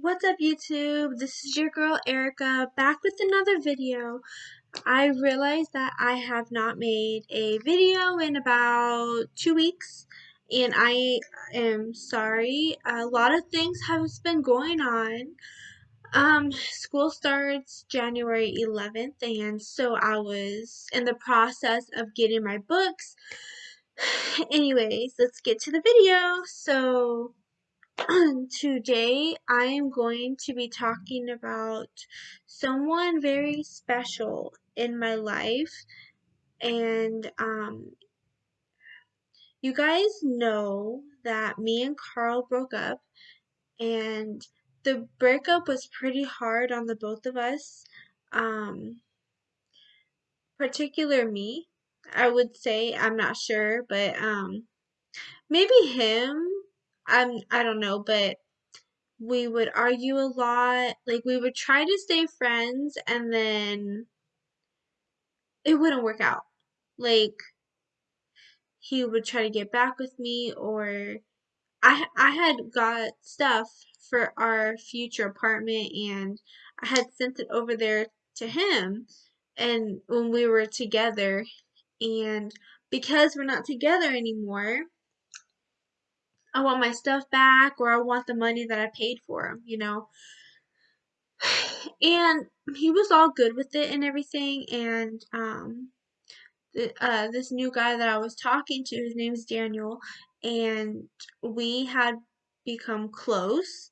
What's up YouTube? This is your girl Erica back with another video. I realized that I have not made a video in about two weeks and I am sorry. A lot of things have been going on. Um, school starts January 11th and so I was in the process of getting my books. Anyways, let's get to the video. So today I am going to be talking about someone very special in my life. And um, you guys know that me and Carl broke up and the breakup was pretty hard on the both of us. Um, particular me I would say I'm not sure but um, maybe him I'm I don't know, but we would argue a lot. Like we would try to stay friends and then it wouldn't work out. Like he would try to get back with me or I I had got stuff for our future apartment and I had sent it over there to him and when we were together and because we're not together anymore I want my stuff back or I want the money that I paid for him, you know. And he was all good with it and everything. And um, the, uh, this new guy that I was talking to, his name is Daniel, and we had become close.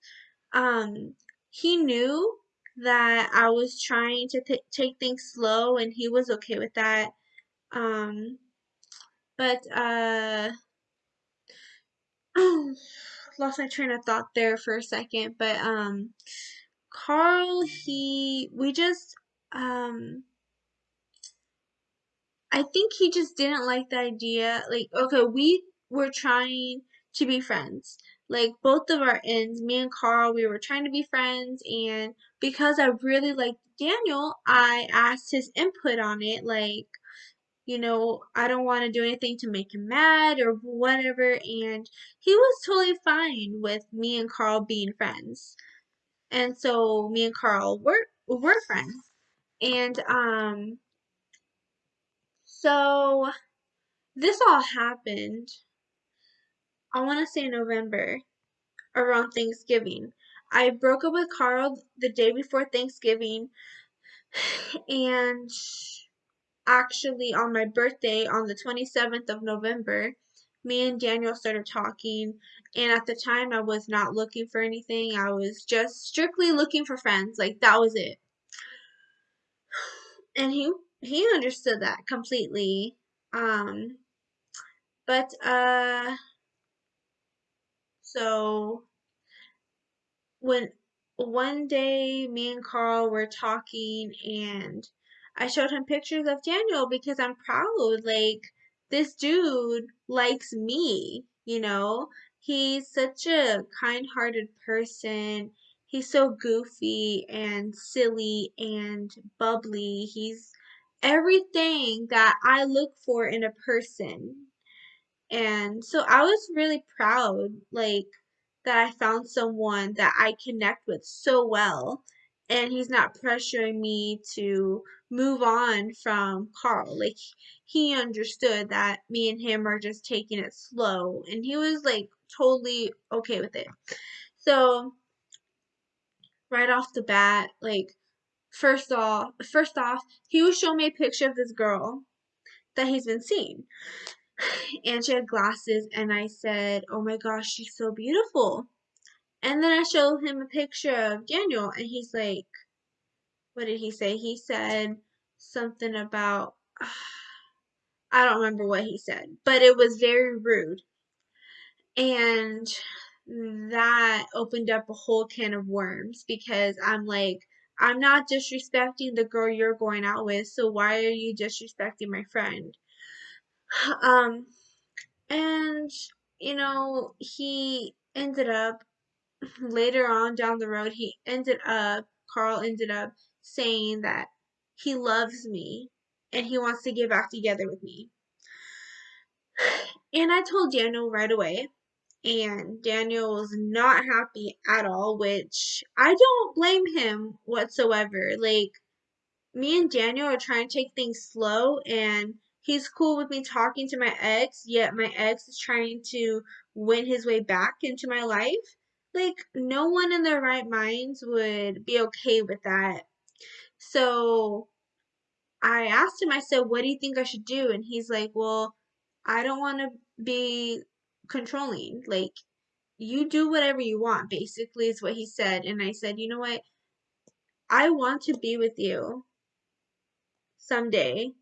Um, he knew that I was trying to take things slow, and he was okay with that. Um, but uh, lost my train of thought there for a second, but um Carl he we just um I think he just didn't like the idea like okay, we were trying to be friends. Like both of our ends, me and Carl, we were trying to be friends and because I really liked Daniel, I asked his input on it like you know, I don't want to do anything to make him mad or whatever. And he was totally fine with me and Carl being friends. And so me and Carl were were friends. And um so this all happened I want to say November around Thanksgiving. I broke up with Carl the day before Thanksgiving and actually on my birthday on the 27th of November, me and Daniel started talking. And at the time, I was not looking for anything. I was just strictly looking for friends. Like, that was it. And he he understood that completely. Um, but, uh, so when one day me and Carl were talking and I showed him pictures of Daniel because I'm proud. Like, this dude likes me, you know? He's such a kind hearted person. He's so goofy and silly and bubbly. He's everything that I look for in a person. And so I was really proud, like, that I found someone that I connect with so well and he's not pressuring me to move on from Carl. Like he understood that me and him are just taking it slow and he was like totally okay with it. So right off the bat, like first off first off, he was showing me a picture of this girl that he's been seeing. And she had glasses and I said, Oh my gosh, she's so beautiful. And then I showed him a picture of Daniel, and he's like, what did he say? He said something about, I don't remember what he said, but it was very rude. And that opened up a whole can of worms because I'm like, I'm not disrespecting the girl you're going out with, so why are you disrespecting my friend? Um, and, you know, he ended up later on down the road, he ended up, Carl ended up saying that he loves me and he wants to get back together with me. And I told Daniel right away. and Daniel was not happy at all, which I don't blame him whatsoever. Like, me and Daniel are trying to take things slow, and he's cool with me talking to my ex, yet my ex is trying to win his way back into my life. Like, no one in their right minds would be okay with that. So I asked him, I said, What do you think I should do? And he's like, Well, I don't want to be controlling. Like, you do whatever you want, basically, is what he said. And I said, You know what? I want to be with you someday.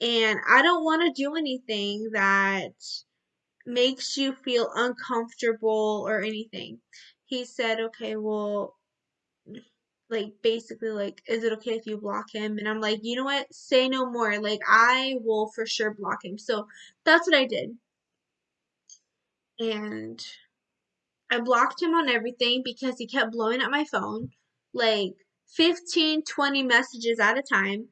And I don't want to do anything that makes you feel uncomfortable or anything. He said, Okay, well, like basically like is it okay if you block him? And i'm like you know what? Say no more. Like i will for sure block him. So that's what i did. And i blocked him on everything because he kept blowing up my phone like 15 20 messages at a time.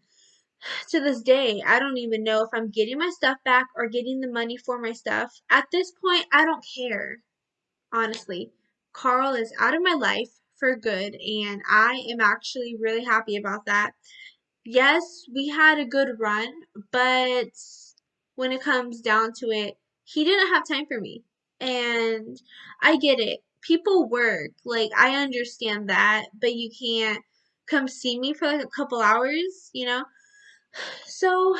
To this day i don't even know if i'm getting my stuff back or getting the money for my stuff. At this point i don't care honestly. Carl is out of my life for good, and I am actually really happy about that. Yes, we had a good run, but when it comes down to it, he didn't have time for me. And I get it. People work. Like, I understand that, but you can't come see me for like a couple hours, you know? So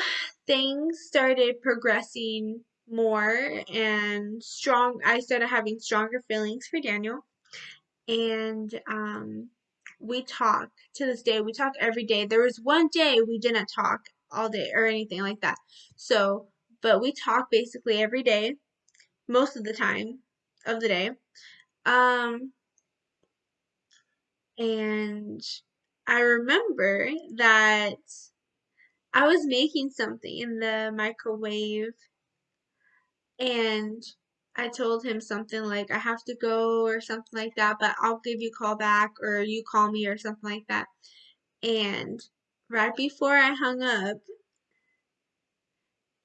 things started progressing more and strong. I started having stronger feelings for Daniel and um, we talk to this day. We talk every day. There was one day we didn't talk all day or anything like that. So, but we talk basically every day, most of the time of the day. Um, and I remember that I was making something in the microwave and I told him something like I have to go or something like that, but I'll give you a call back or you call me or something like that. And right before I hung up,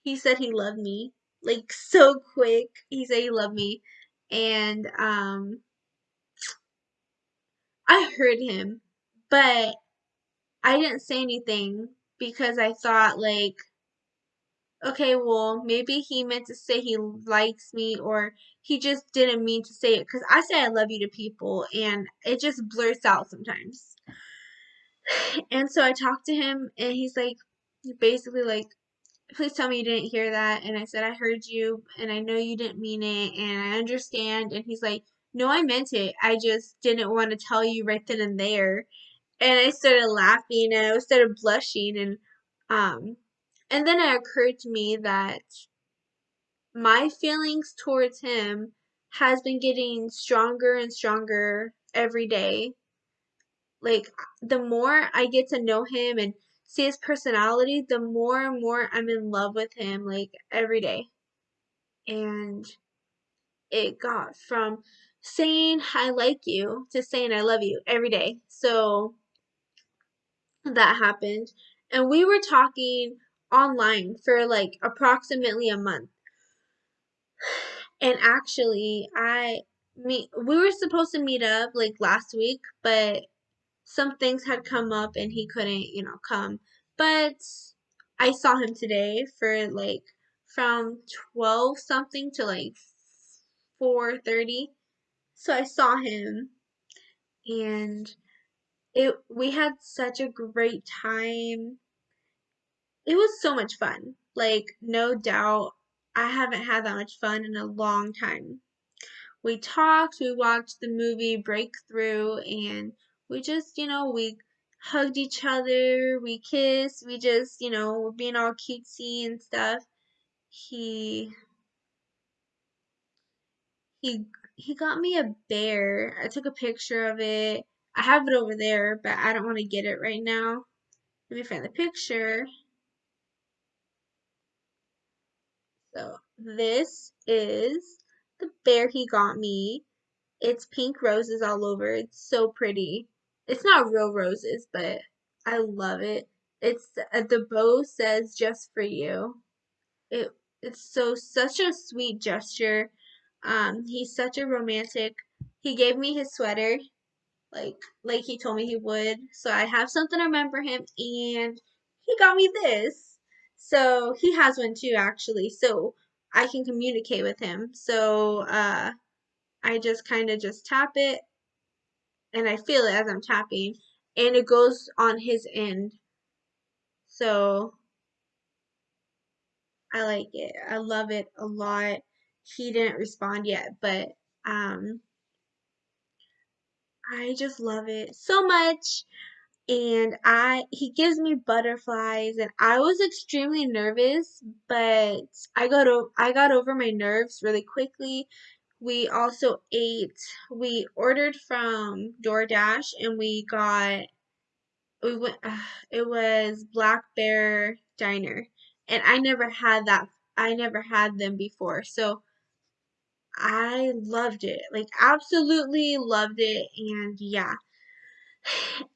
he said he loved me. Like so quick. He said he loved me. And um I heard him, but I didn't say anything because I thought like okay, well, maybe he meant to say he likes me or he just didn't mean to say it because I say I love you to people and it just blurts out sometimes. And so I talked to him and he's like, basically like, please tell me you didn't hear that. And I said, I heard you and I know you didn't mean it and I understand. And he's like, no, I meant it. I just didn't want to tell you right then and there. And I started laughing and I started blushing and um and then it occurred to me that my feelings towards him has been getting stronger and stronger every day. Like the more I get to know him and see his personality, the more and more I'm in love with him like every day. And it got from saying I like you to saying I love you every day. So that happened. And we were talking online for like approximately a month. And actually, I meet we were supposed to meet up like last week, but some things had come up and he couldn't, you know, come. But I saw him today for like from 12 something to like 4:30. So I saw him and it we had such a great time it was so much fun. Like, no doubt, I haven't had that much fun in a long time. We talked, we watched the movie Breakthrough, and we just, you know, we hugged each other, we kissed, we just, you know, we were being all cutesy and stuff. He he he got me a bear. I took a picture of it. I have it over there, but I don't want to get it right now. Let me find the picture. So this is the bear he got me. It's pink roses all over. It's so pretty. It's not real roses, but I love it. It's uh, the bow says just for you. It it's so such a sweet gesture. Um, he's such a romantic. He gave me his sweater, like like he told me he would. So I have something to remember him, and he got me this. So he has one too, actually. So I can communicate with him. So uh, I just kind of just tap it, and I feel it as I'm tapping, and it goes on his end. So I like it. I love it a lot. He didn't respond yet, but um I just love it so much. And I he gives me butterflies and I was extremely nervous, but I got o- I got over my nerves really quickly. We also ate we ordered from DoorDash and we got we went uh, it was Black Bear Diner and I never had that I never had them before. So I loved it. Like absolutely loved it and yeah.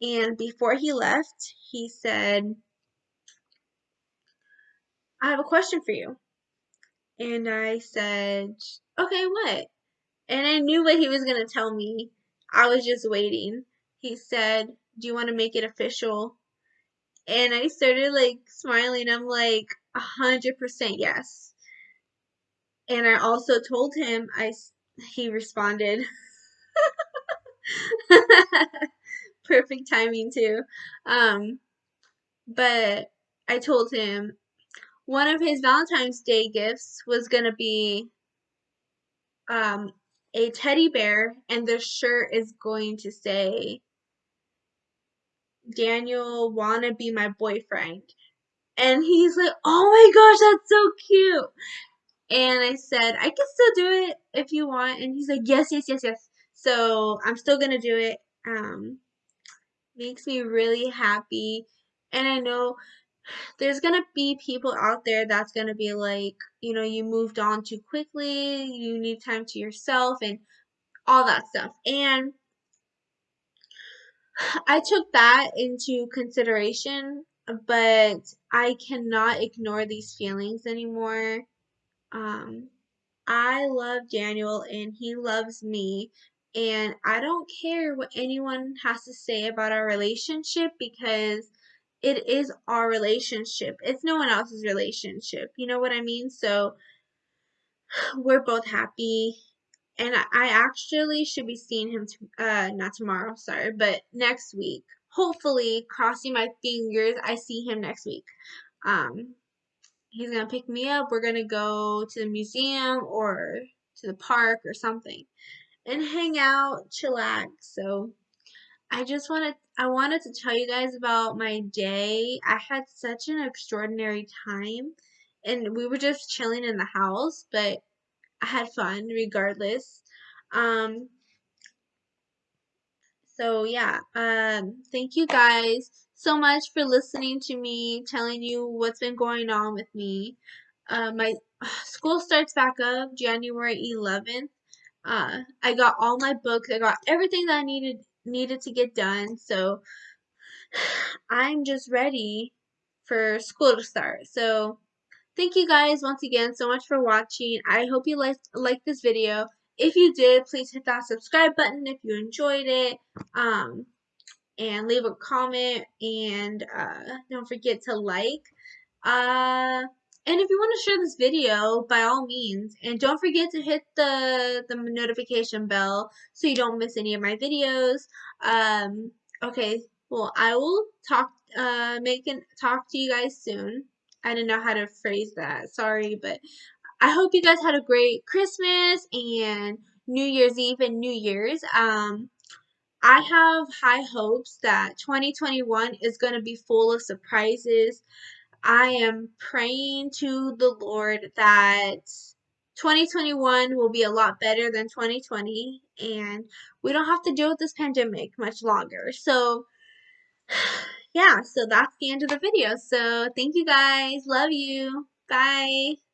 And before he left, he said, "I have a question for you." And I said, "Okay, what?" And I knew what he was going to tell me. I was just waiting. He said, "Do you want to make it official?" And I started like smiling. I'm like, a hundred percent yes. And I also told him I he responded. Perfect timing too. Um, but I told him one of his Valentine's Day gifts was gonna be um a teddy bear, and the shirt is going to say Daniel wanna be my boyfriend. And he's like, Oh my gosh, that's so cute. And I said, I can still do it if you want. And he's like, Yes, yes, yes, yes. So I'm still gonna do it. Um, makes me really happy. And I know there's gonna be people out there that's gonna be like, you know, you moved on too quickly, you need time to yourself, and all that stuff. And I took that into consideration, but I cannot ignore these feelings anymore. Um, I love Daniel and he loves me. And I don't care what anyone has to say about our relationship because it is our relationship. It's no one else's relationship. You know what I mean? So we're both happy. And I, actually should be seeing him, t- uh, not tomorrow, sorry, but next week. Hopefully, crossing my fingers, I see him next week. Um, he's gonna pick me up. We're gonna go to the museum or to the park or something and hang out, chillax. So I just wanted I wanted to tell you guys about my day. I had such an extraordinary time and we were just chilling in the house, but I had fun regardless. Um so yeah, um thank you guys so much for listening to me, telling you what's been going on with me. Uh, my school starts back up January 11th. Uh, I got all my books. I got everything that I needed needed to get done. So I'm just ready for school to start. So thank you guys once again so much for watching. I hope you liked like this video. If you did, please hit that subscribe button if you enjoyed it. Um, and leave a comment and uh, don't forget to like. Uh, and if you want to share this video, by all means, and don't forget to hit the the notification bell so you don't miss any of my videos. Um, okay, well, I will talk, uh, make and talk to you guys soon. I didn't know how to phrase that. Sorry, but I hope you guys had a great Christmas and New Year's Eve and New Year's. Um, I have high hopes that 2021 is going to be full of surprises. I am praying to the Lord that 2021 will be a lot better than 2020 and we don't have to deal with this pandemic much longer. So, yeah, so that's the end of the video. So, thank you guys. Love you. Bye.